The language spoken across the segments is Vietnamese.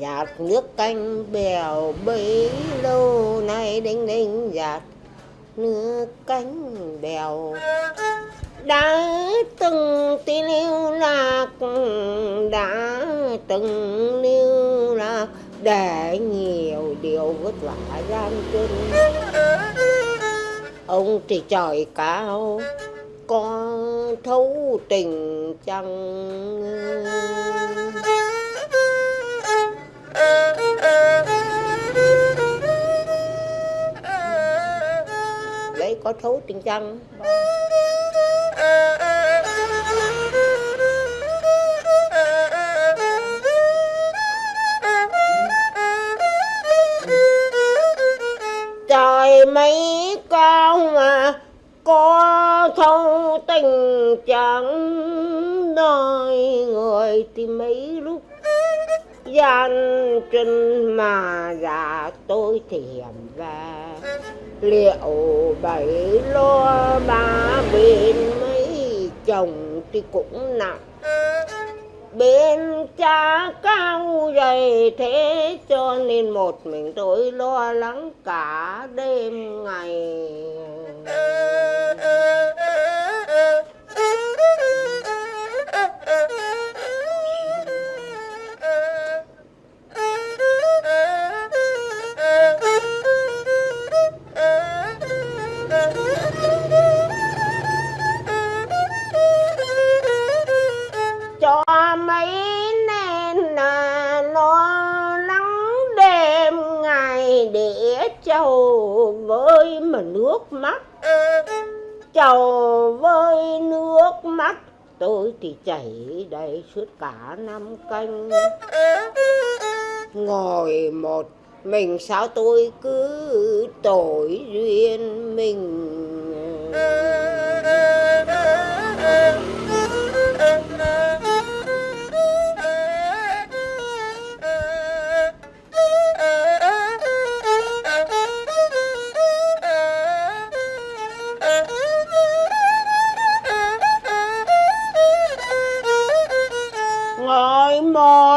giạt nước canh bèo bấy lâu, nay đinh đinh giạt nước cánh bèo. Đã từng tin yêu lạc, đã từng lưu lạc, để nhiều điều vất vả gian truân ông thì trời cao có thấu tình chăng? Đấy có thấu tình chăng? Trời mấy cao mà có sâu tình chẳng đời người thì mấy lúc gian chân mà già tôi thì hiểm về. Liệu bảy lo ba bên mấy chồng thì cũng nặng bên cha cao dày thế, cho nên một mình tôi lo lắng cả đêm ngày. Đẻ để chầu với mà nước mắt. Chầu với nước mắt, tôi thì chảy đầy suốt cả năm canh. Ngồi một mình sao tôi cứ tội duyên mình?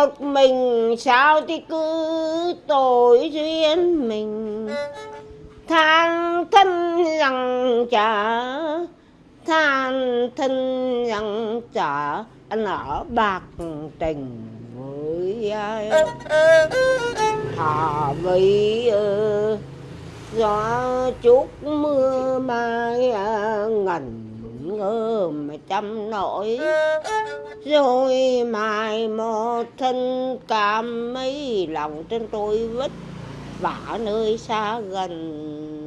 Một mình, sao thì cứ tội duyên mình? Than thân rằng chả than thân rằng chả anh ở bạc tình với ai? Thả với gió chút mưa mai ờ, ngần ngơ mà trăm nỗi rồi mai một thân cảm mấy lòng trên tôi vất vả nơi xa gần.